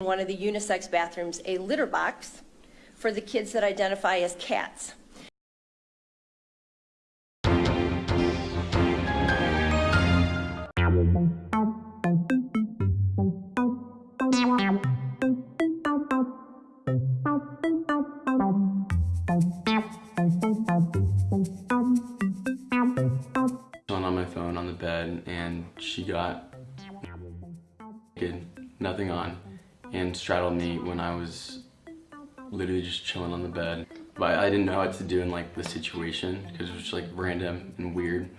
one of the unisex bathrooms a litter box for the kids that identify as cats. on my phone on the bed and she got naked, nothing on, and straddled me when I was literally just chilling on the bed. But I didn't know what to do in like the situation because it was just like random and weird.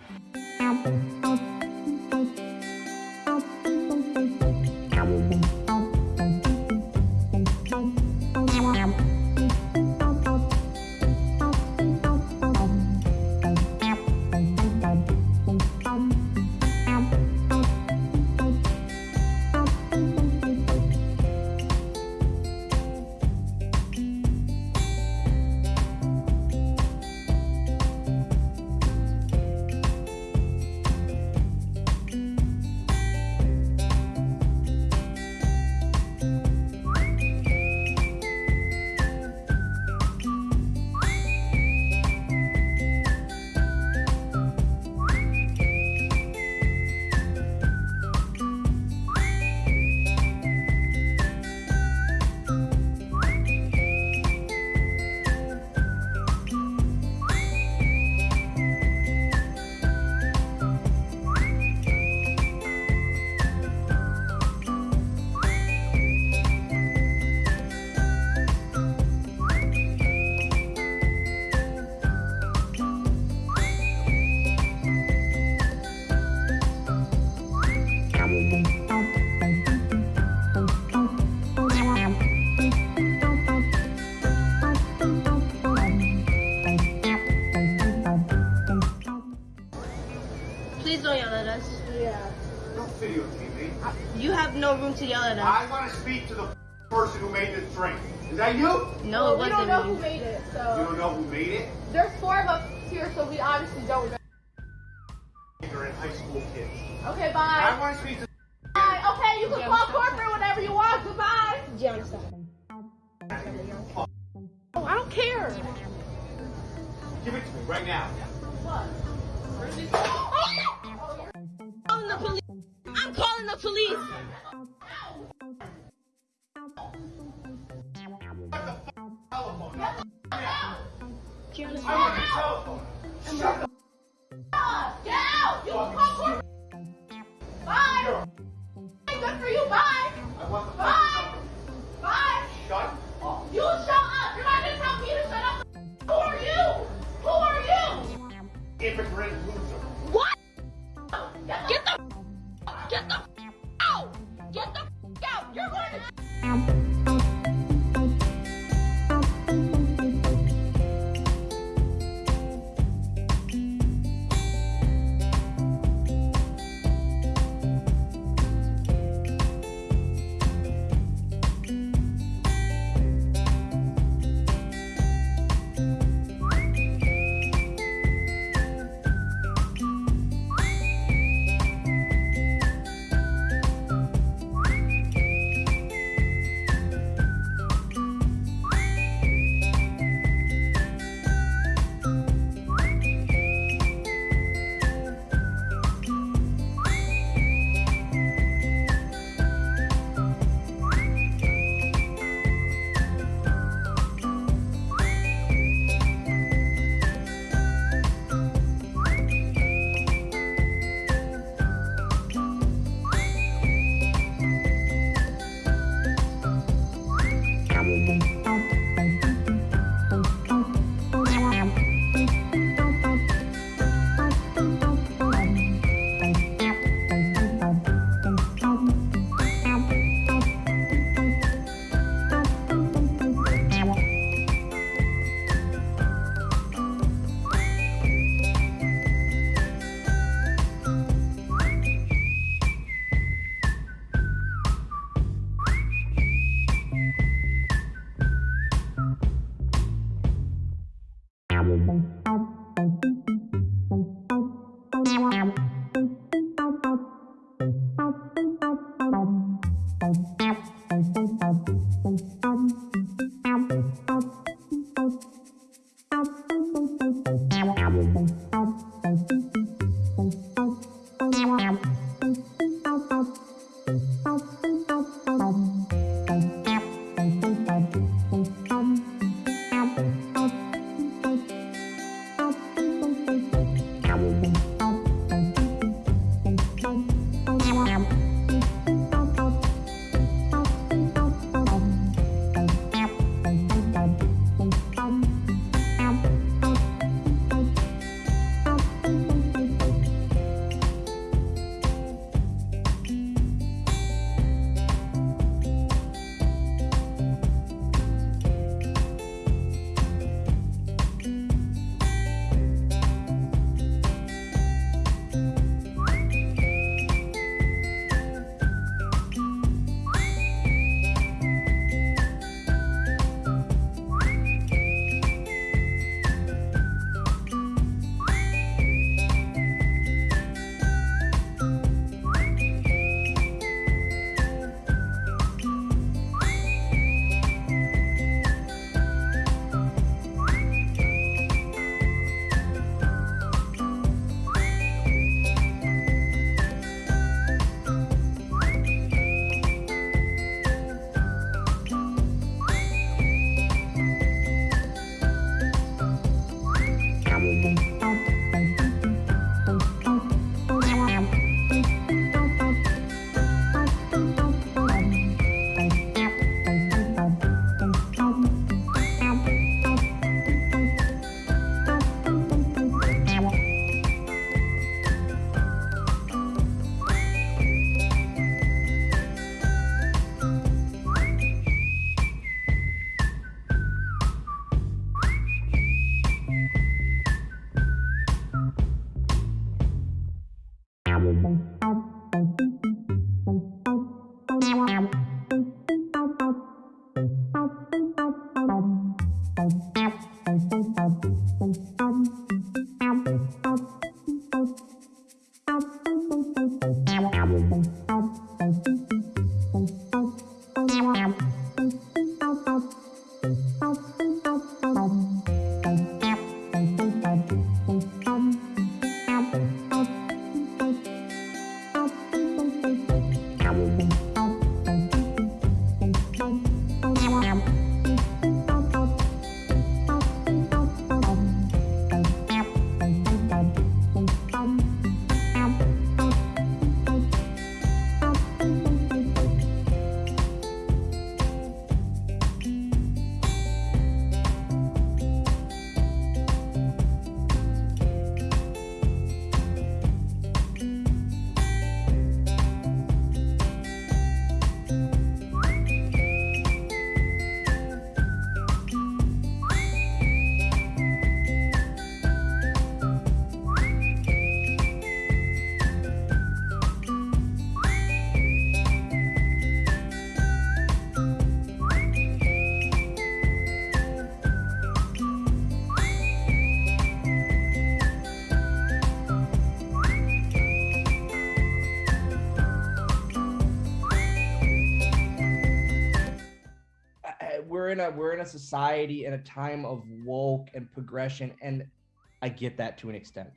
Please don't yell at us. Yeah. Don't videotape me. Uh, you have no room to yell at us. I want to speak to the person who made this drink. Is that you? No, we it don't know wasn't who me. made it, You don't know who made it? there's four of us here, so we obviously don't know. You're in high school kids. Okay, bye. I want to speak to Bye. Okay, you can call corporate whenever you want. Goodbye. Oh, I don't care. Give it to me right now. calling the police. I the Get out. You. Bye. Good for you. Bye. I want the Bye. Bye. We're in a we're in a society in a time of woke and progression and i get that to an extent.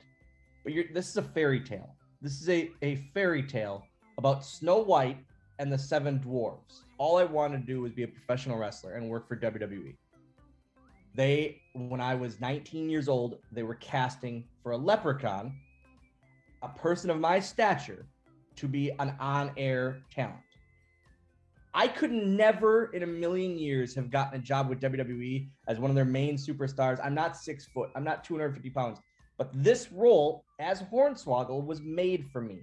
But you're this is a fairy tale. This is a, a fairy tale about snow white and the seven dwarves all i wanted to do was be a professional wrestler and work for wwe they when i was 19 years old they were casting for a leprechaun a person of my stature to be an on-air talent I could never in a million years have gotten a job with WWE as one of their main superstars. I'm not six foot, I'm not 250 pounds, but this role as Hornswoggle was made for me.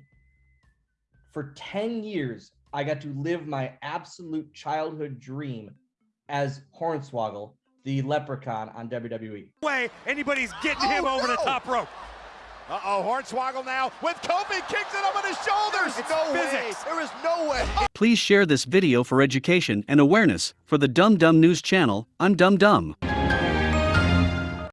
For 10 years, I got to live my absolute childhood dream as Hornswoggle, the leprechaun on. WWE. way anybody's getting oh, him over the top rope. Uh-oh, Hornswoggle now with Kofi kicks it up on his shoulders. It's no way. There is no way. Please share this video for education and awareness for the Dum Dum News channel on Dum Dum.